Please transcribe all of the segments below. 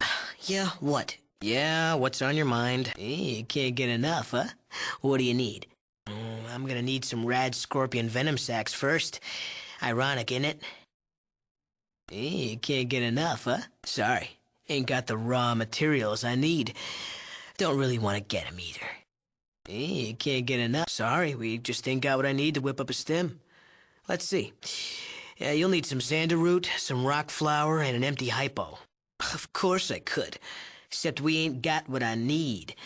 Yeah, what? Yeah, what's on your mind? Eh, you can't get enough, huh? What do you need? Mm, I'm gonna need some rad scorpion venom sacs first. Ironic, isn't it? Eh, you can't get enough, huh? Sorry, ain't got the raw materials I need. Don't really want to get 'em either. Eh, you can't get enough. Sorry, we just ain't got what I need to whip up a stem. Let's see. Yeah, you'll need some xander root, some broc flower, and an empty hypo. Of course I could. Except we ain't got what I need.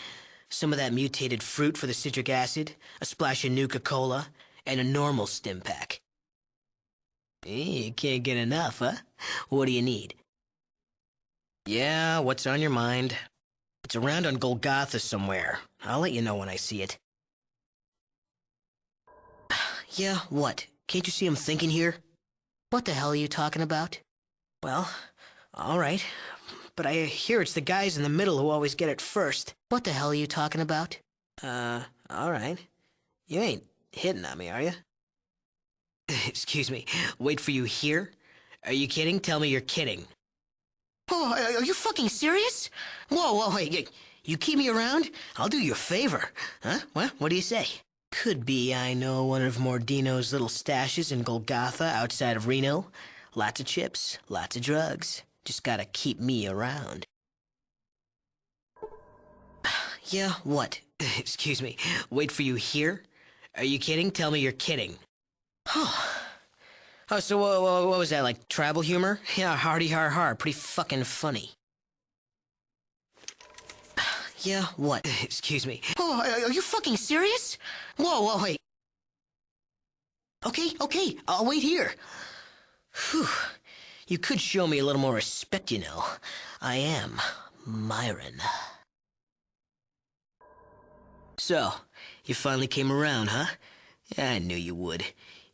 Some of that mutated fruit for the citric acid, a splash of Nuka-Cola, and a normal Stimpak. Hey, you can't get enough, huh? What do you need? Yeah, what's on your mind? It's around on Golgotha somewhere. I'll let you know when I see it. yeah, what? Can't you see I'm thinking here? What the hell are you talking about? Well, all right. But I hear it's the guys in the middle who always get it first. What the hell are you talking about? Uh, all right. You ain't hitting on me, are you? Excuse me. Wait for you here? Are you kidding? Tell me you're kidding. Oh, are you fucking serious? Whoa, whoa, hey, you keep me around, I'll do you a favor. Huh? What? What do you say? Could be I know one of Mordino's little stashes in Golgotha outside of Reno. Lots of chips, lots of drugs. Just gotta keep me around. yeah, what? Excuse me. Wait for you here? Are you kidding? Tell me you're kidding. Oh. So uh, what was that, like tribal humor? Yeah, hardy har har, pretty fucking funny. Yeah, what? Excuse me. Oh, are you fucking serious? Whoa, whoa, wait. Okay, okay, I'll wait here. Whew. You could show me a little more respect, you know. I am Myron. So, you finally came around, huh? I knew you would.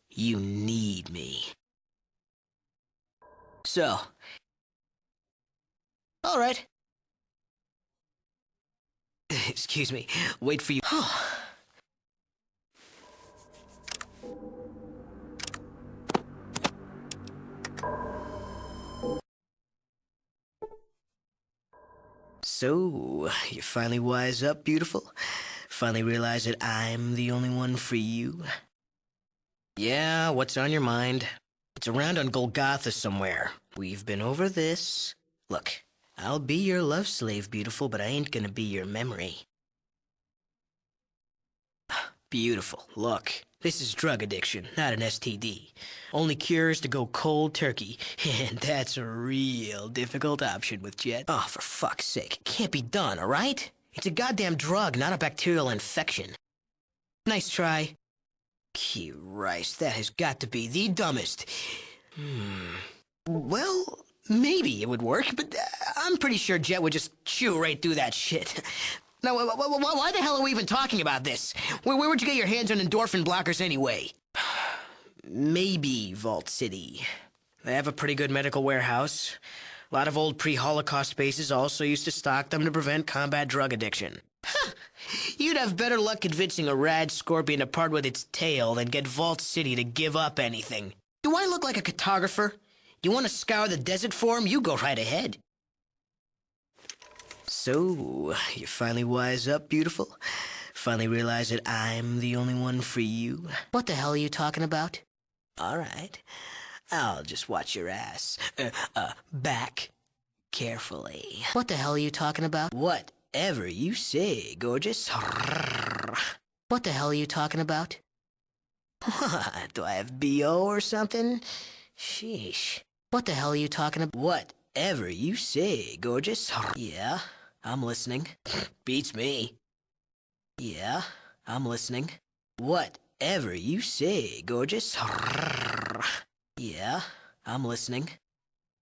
You need me. So. All right. Excuse me. Wait for you. So, you finally wise up, beautiful? Finally realize that I'm the only one for you? Yeah, what's on your mind? It's around on Golgotha somewhere. We've been over this. Look, I'll be your love slave, beautiful, but I ain't gonna be your memory. Beautiful. Look, this is drug addiction, not an STD. Only cure is to go cold turkey, and that's a real difficult option with Jet. Oh, for fuck's sake. It can't be done, all right? It's a goddamn drug, not a bacterial infection. Nice try. Christ, that has got to be the dumbest. Hmm. Well, maybe it would work, but uh, I'm pretty sure Jet would just chew right through that shit. Now, why the hell are we even talking about this? Where, where would you get your hands on endorphin blockers anyway? Maybe Vault City. They have a pretty good medical warehouse. A lot of old pre-Holocaust bases also used to stock them to prevent combat drug addiction. You'd have better luck convincing a rad scorpion to part with its tail than get Vault City to give up anything. Do I look like a cartographer? You want to scour the desert for him? You go right ahead. So, you finally wise up, beautiful? Finally realize that I'm the only one for you? What the hell are you talking about? All right. I'll just watch your ass. Uh, uh, back. Carefully. What the hell are you talking about? Whatever you say, gorgeous. What the hell are you talking about? What? Do I have B.O. or something? Sheesh. What the hell are you talking about? Whatever you say, gorgeous. Yeah? I'm listening. Beats me. Yeah, I'm listening. Whatever you say, gorgeous. Yeah, I'm listening.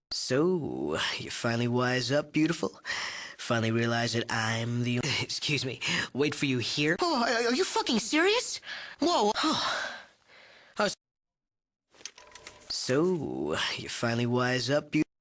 So, you finally wise up, beautiful? Finally realize that I'm the... Excuse me. Wait for you here? Oh, are you fucking serious? Whoa. So, you finally wise up, beautiful?